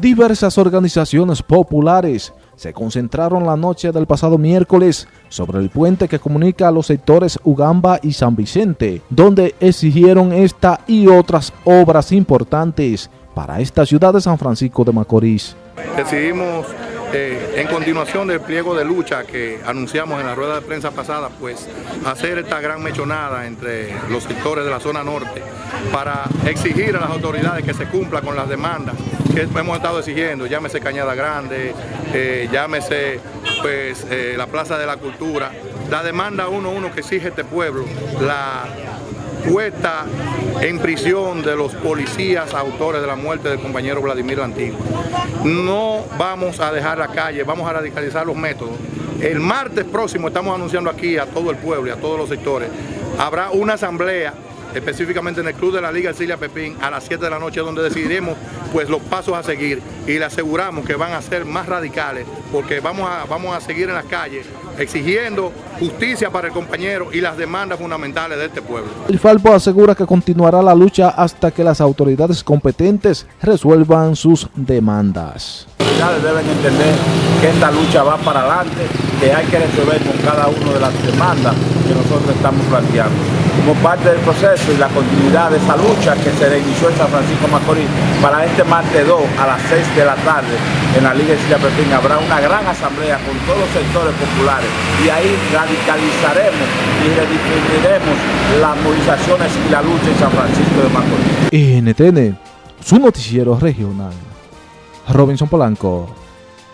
Diversas organizaciones populares se concentraron la noche del pasado miércoles sobre el puente que comunica a los sectores Ugamba y San Vicente, donde exigieron esta y otras obras importantes para esta ciudad de San Francisco de Macorís. Decidimos, eh, en continuación del pliego de lucha que anunciamos en la rueda de prensa pasada, pues hacer esta gran mechonada entre los sectores de la zona norte para exigir a las autoridades que se cumpla con las demandas que hemos estado exigiendo, llámese Cañada Grande, eh, llámese pues eh, la Plaza de la Cultura, la demanda uno uno que exige este pueblo, la puesta en prisión de los policías autores de la muerte del compañero Vladimir Antiguo. No vamos a dejar la calle, vamos a radicalizar los métodos. El martes próximo estamos anunciando aquí a todo el pueblo y a todos los sectores, habrá una asamblea específicamente en el Club de la Liga Cilia Pepín a las 7 de la noche donde decidiremos pues los pasos a seguir y le aseguramos que van a ser más radicales porque vamos a, vamos a seguir en las calles exigiendo justicia para el compañero y las demandas fundamentales de este pueblo. El Falpo asegura que continuará la lucha hasta que las autoridades competentes resuelvan sus demandas. Las autoridades deben entender que esta lucha va para adelante, que hay que resolver con cada una de las demandas nosotros estamos planteando como parte del proceso y la continuidad de esa lucha que se inició en San Francisco Macorís. Para este martes 2 a las 6 de la tarde en la Liga de Silla Pepín habrá una gran asamblea con todos los sectores populares y ahí radicalizaremos y redistribuiremos las movilizaciones y la lucha en San Francisco de Macorís. NTN, su noticiero regional. Robinson Polanco.